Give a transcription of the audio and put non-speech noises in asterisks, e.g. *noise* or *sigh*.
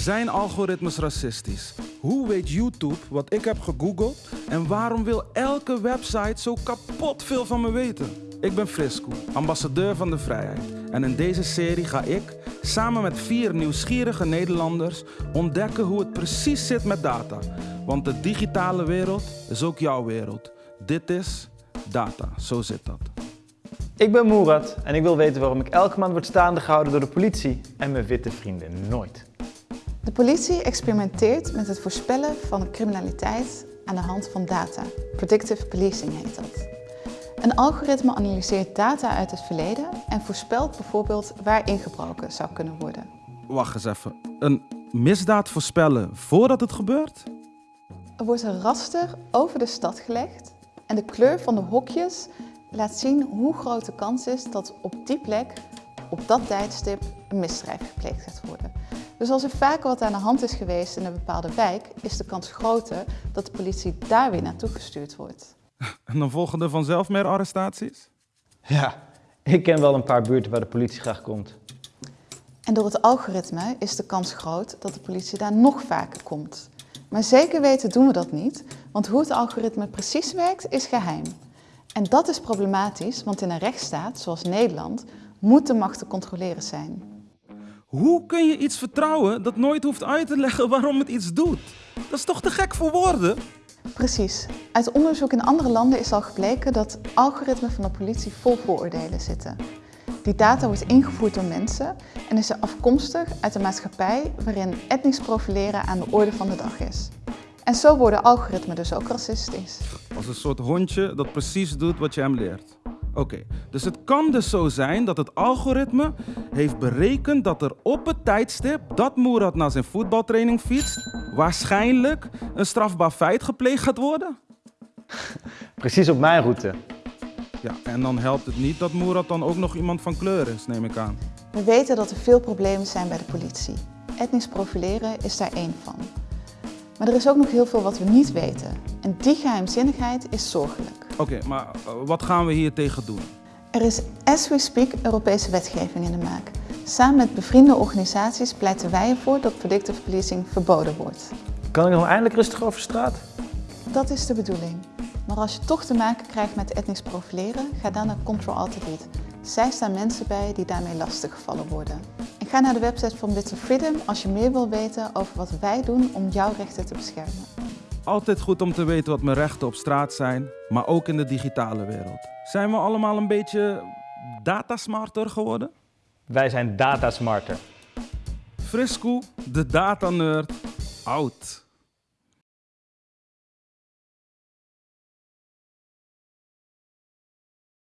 Zijn algoritmes racistisch? Hoe weet YouTube wat ik heb gegoogeld? En waarom wil elke website zo kapot veel van me weten? Ik ben Frisco, ambassadeur van de vrijheid. En in deze serie ga ik, samen met vier nieuwsgierige Nederlanders, ontdekken hoe het precies zit met data. Want de digitale wereld is ook jouw wereld. Dit is data, zo zit dat. Ik ben Moerat en ik wil weten waarom ik elke maand word staande gehouden door de politie en mijn witte vrienden nooit. De politie experimenteert met het voorspellen van criminaliteit aan de hand van data. Predictive policing heet dat. Een algoritme analyseert data uit het verleden en voorspelt bijvoorbeeld waar ingebroken zou kunnen worden. Wacht eens even. Een misdaad voorspellen voordat het gebeurt? Er wordt een raster over de stad gelegd en de kleur van de hokjes laat zien hoe groot de kans is dat op die plek, op dat tijdstip, een misdrijf gepleegd gaat worden. Dus als er vaker wat aan de hand is geweest in een bepaalde wijk, is de kans groter dat de politie daar weer naartoe gestuurd wordt. En dan volgen er vanzelf meer arrestaties? Ja, ik ken wel een paar buurten waar de politie graag komt. En door het algoritme is de kans groot dat de politie daar nog vaker komt. Maar zeker weten doen we dat niet, want hoe het algoritme precies werkt is geheim. En dat is problematisch, want in een rechtsstaat, zoals Nederland, moet de macht te controleren zijn. Hoe kun je iets vertrouwen dat nooit hoeft uit te leggen waarom het iets doet? Dat is toch te gek voor woorden? Precies. Uit onderzoek in andere landen is al gebleken dat algoritmen van de politie vol vooroordelen zitten. Die data wordt ingevoerd door mensen en is er afkomstig uit een maatschappij waarin etnisch profileren aan de orde van de dag is. En zo worden algoritmen dus ook racistisch. Als een soort hondje dat precies doet wat je hem leert. Oké, dus het kan dus zo zijn dat het algoritme heeft berekend dat er op het tijdstip dat Moerad naar zijn voetbaltraining fietst, waarschijnlijk een strafbaar feit gepleegd gaat worden? *laughs* Precies op mijn route. Ja, en dan helpt het niet dat Moerad dan ook nog iemand van kleur is, neem ik aan. We weten dat er veel problemen zijn bij de politie. Etnisch profileren is daar één van. Maar er is ook nog heel veel wat we niet weten. En die geheimzinnigheid is zorgelijk. Oké, maar uh, wat gaan we hier tegen doen? Er is as we speak Europese wetgeving in de maak. Samen met bevriende organisaties pleiten wij ervoor dat predictive policing verboden wordt. Kan ik nog eindelijk rustig over straat? Dat is de bedoeling. Maar als je toch te maken krijgt met etnisch profileren, ga dan naar Control Alt Delete. Zij staan mensen bij die daarmee lastiggevallen worden. En ga naar de website van Bits of Freedom als je meer wil weten over wat wij doen om jouw rechten te beschermen. Altijd goed om te weten wat mijn rechten op straat zijn, maar ook in de digitale wereld. Zijn we allemaal een beetje datasmarter geworden? Wij zijn datasmarter. Frisco, de datanerd, oud.